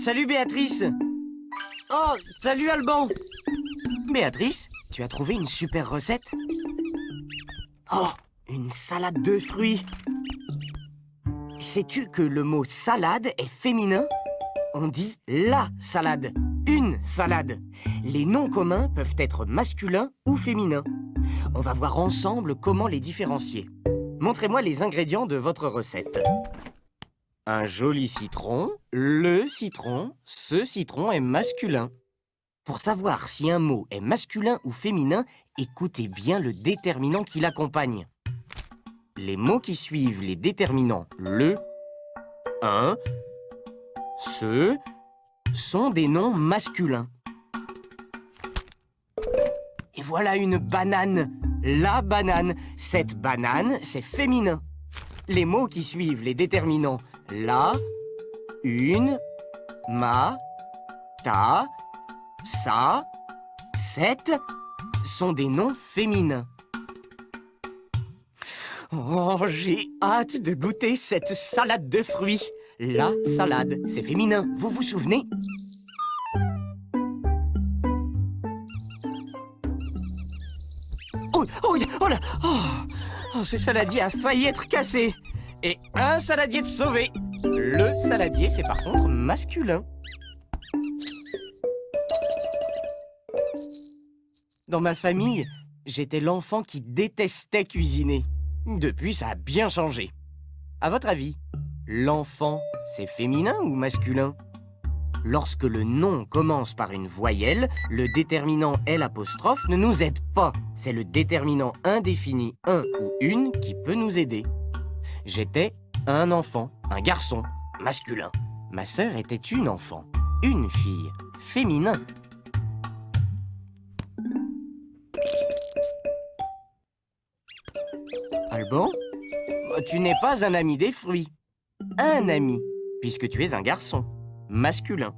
Salut Béatrice Oh, salut Alban Béatrice, tu as trouvé une super recette Oh, une salade de fruits Sais-tu que le mot salade est féminin? On dit la salade, une salade. Les noms communs peuvent être masculins ou féminins. On va voir ensemble comment les différencier. Montrez-moi les ingrédients de votre recette. Un joli citron, le citron, ce citron est masculin. Pour savoir si un mot est masculin ou féminin, écoutez bien le déterminant qui l'accompagne. Les mots qui suivent les déterminants le, un, ce sont des noms masculins. Et voilà une banane, la banane. Cette banane, c'est féminin. Les mots qui suivent les déterminants la, une, ma, ta, sa, cette sont des noms féminins. Oh, j'ai hâte de goûter cette salade de fruits. La salade, c'est féminin, vous vous souvenez? Oh, oh, oh là oh, oh, ce saladier a failli être cassé Et un saladier de sauvé Le saladier, c'est par contre masculin Dans ma famille, j'étais l'enfant qui détestait cuisiner. Depuis, ça a bien changé. À votre avis, l'enfant, c'est féminin ou masculin? Lorsque le nom commence par une voyelle, le déterminant L ne nous aide pas. C'est le déterminant indéfini un ou une qui peut nous aider. J'étais un enfant, un garçon, masculin. Ma sœur était une enfant, une fille, féminin. Alban Tu n'es pas un ami des fruits. Un ami, puisque tu es un garçon, masculin.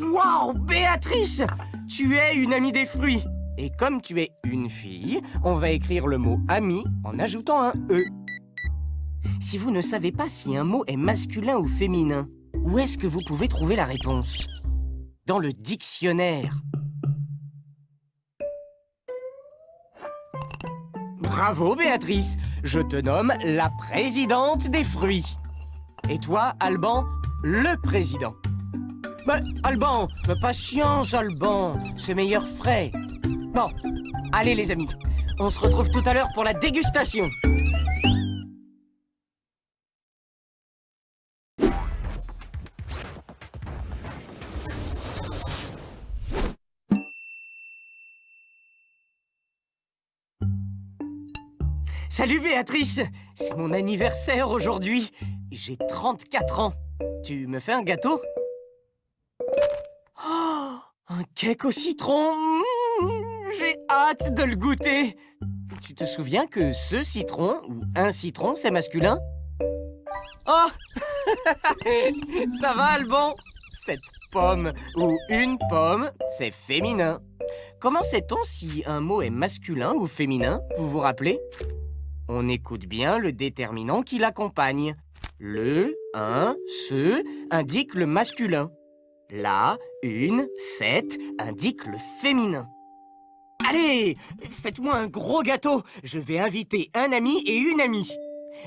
Waouh, Béatrice Tu es une amie des fruits Et comme tu es une fille, on va écrire le mot « ami » en ajoutant un « e ». Si vous ne savez pas si un mot est masculin ou féminin, où est-ce que vous pouvez trouver la réponse? Dans le dictionnaire. Bravo, Béatrice Je te nomme la présidente des fruits. Et toi, Alban, le président. Bah, Alban, patience, Alban, c'est meilleur frais. Bon, allez les amis, on se retrouve tout à l'heure pour la dégustation. Salut Béatrice. C'est mon anniversaire aujourd'hui. J'ai 34 ans. Tu me fais un gâteau? Oh Un cake au citron Hâte de le goûter. Tu te souviens que ce citron, ou un citron, c'est masculin? Oh! Ça va, Alban? Cette pomme, ou une pomme, c'est féminin. Comment sait-on si un mot est masculin ou féminin? Vous vous rappelez? On écoute bien le déterminant qui l'accompagne. Le, un, ce indique le masculin. La, une, cette indique le féminin. Allez, faites-moi un gros gâteau. Je vais inviter un ami et une amie.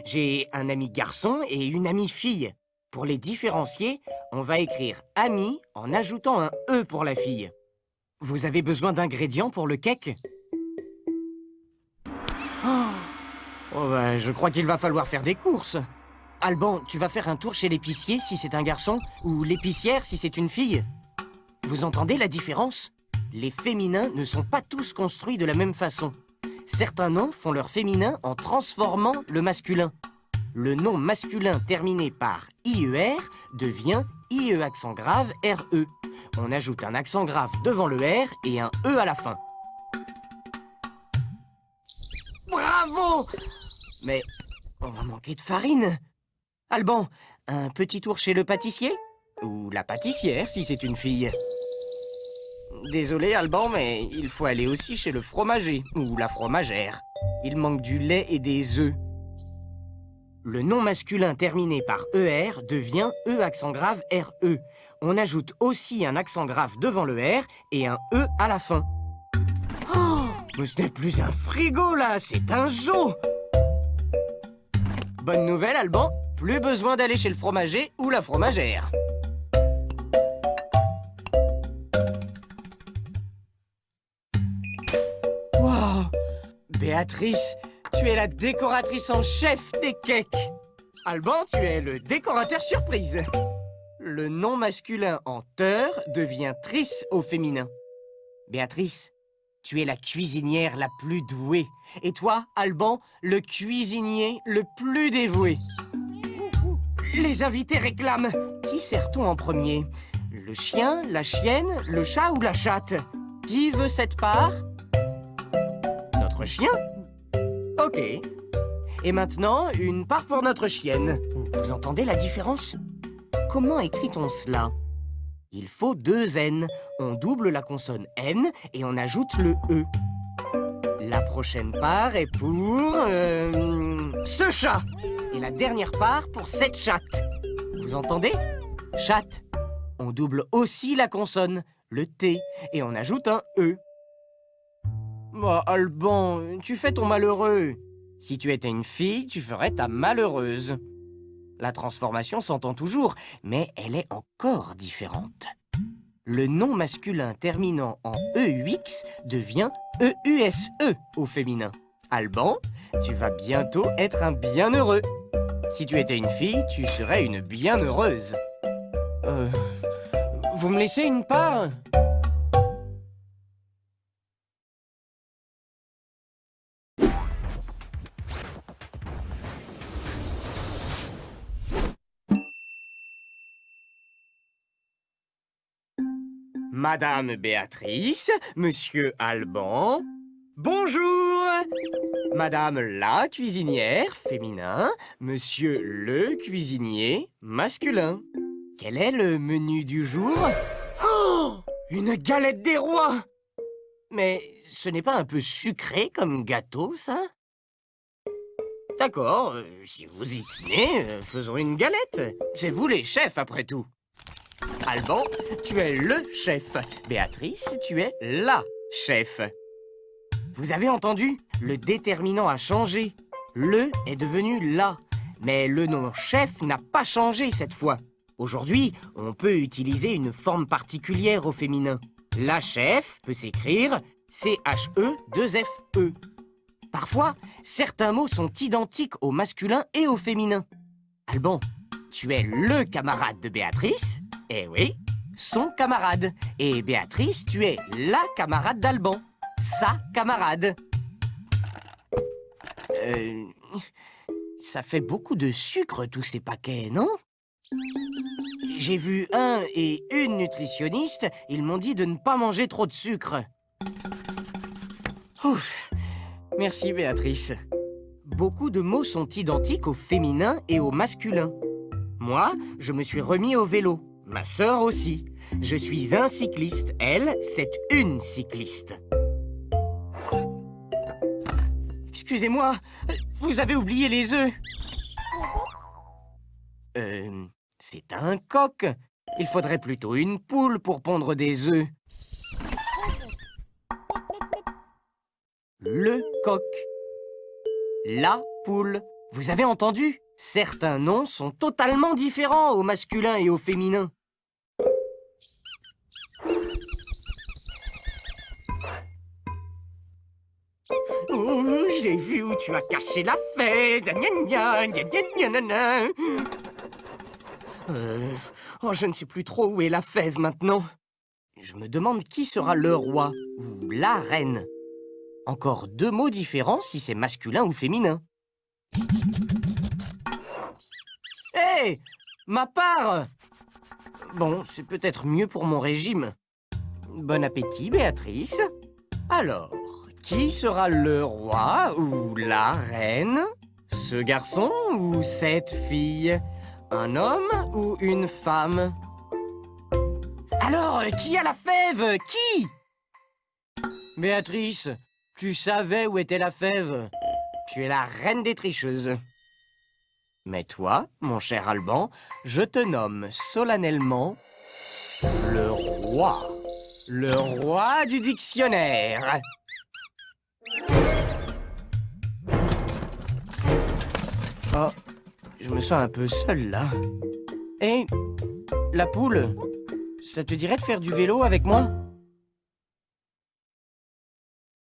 J'ai un ami garçon et une amie fille. Pour les différencier, on va écrire ami en ajoutant un E pour la fille. Vous avez besoin d'ingrédients pour le cake? Oh Oh bah, je crois qu'il va falloir faire des courses. Alban, tu vas faire un tour chez l'épicier si c'est un garçon, ou l'épicière si c'est une fille. Vous entendez la différence? Les féminins ne sont pas tous construits de la même façon. Certains noms font leur féminin en transformant le masculin. Le nom masculin terminé par IER devient IE accent grave RE. On ajoute un accent grave devant le R et un E à la fin. Bravo mais on va manquer de farine. Alban, un petit tour chez le pâtissier? Ou la pâtissière, si c'est une fille. Désolé, Alban, mais il faut aller aussi chez le fromager, ou la fromagère. Il manque du lait et des œufs. Le nom masculin terminé par ER devient E accent grave RE. On ajoute aussi un accent grave devant le R et un E à la fin. Oh, mais ce n'est plus un frigo là, c'est un zoo Bonne nouvelle, Alban, plus besoin d'aller chez le fromager ou la fromagère. Béatrice, tu es la décoratrice en chef des cakes. Alban, tu es le décorateur surprise. Le nom masculin en teur devient tris au féminin. Béatrice, tu es la cuisinière la plus douée. Et toi, Alban, le cuisinier le plus dévoué. Les invités réclament. Qui sert-on en premier? Le chien, la chienne, le chat ou la chatte? Qui veut cette part? Chien Ok. Et maintenant, une part pour notre chienne. Vous entendez la différence? Comment écrit-on cela? Il faut deux N. On double la consonne N et on ajoute le E. La prochaine part est pour... euh, ce chat Et la dernière part pour cette chatte. Vous entendez? Chatte. On double aussi la consonne, le T, et on ajoute un E. Alban, tu fais ton malheureux. Si tu étais une fille, tu ferais ta malheureuse. La transformation s'entend toujours, mais elle est encore différente. Le nom masculin terminant en EUX devient EUSE au féminin. Alban, tu vas bientôt être un bienheureux. Si tu étais une fille, tu serais une bienheureuse. Euh... Vous me laissez une part? Madame Béatrice, Monsieur Alban, bonjour Madame la cuisinière, féminin, Monsieur le cuisinier, masculin. Quel est le menu du jour? Oh Une galette des rois Mais ce n'est pas un peu sucré comme gâteau, ça? D'accord, euh, si vous y tenez, euh, faisons une galette. C'est vous les chefs, après tout. Alban, tu es le chef. Béatrice, tu es la chef. Vous avez entendu? Le déterminant a changé. Le est devenu la. Mais le nom chef n'a pas changé cette fois. Aujourd'hui, on peut utiliser une forme particulière au féminin. La chef peut s'écrire C-H-E-2-F-E. Parfois, certains mots sont identiques au masculin et au féminin. Alban, tu es le camarade de Béatrice? Eh oui, son camarade. Et Béatrice, tu es la camarade d'Alban. Sa camarade. Euh, ça fait beaucoup de sucre, tous ces paquets, non? J'ai vu un et une nutritionniste, ils m'ont dit de ne pas manger trop de sucre. Ouf Merci, Béatrice. Beaucoup de mots sont identiques au féminin et au masculin. Moi, je me suis remis au vélo. Ma sœur aussi. Je suis un cycliste. Elle, c'est une cycliste. Excusez-moi, vous avez oublié les œufs. Euh, c'est un coq. Il faudrait plutôt une poule pour pondre des œufs. Le coq. La poule. Vous avez entendu? Certains noms sont totalement différents au masculin et au féminin. Oh, J'ai vu où tu as caché la fête. Euh, oh, je ne sais plus trop où est la fève maintenant. Je me demande qui sera le roi ou la reine. Encore deux mots différents si c'est masculin ou féminin. Hé Ma part Bon, c'est peut-être mieux pour mon régime. Bon appétit, Béatrice. Alors, qui sera le roi ou la reine? Ce garçon ou cette fille? Un homme ou une femme? Alors, qui a la fève? Qui? Béatrice, tu savais où était la fève? Tu es la reine des tricheuses. Mais toi, mon cher Alban, je te nomme solennellement le roi. Le roi du dictionnaire. Oh, je me sens un peu seul là. Hé, la poule, ça te dirait de faire du vélo avec moi?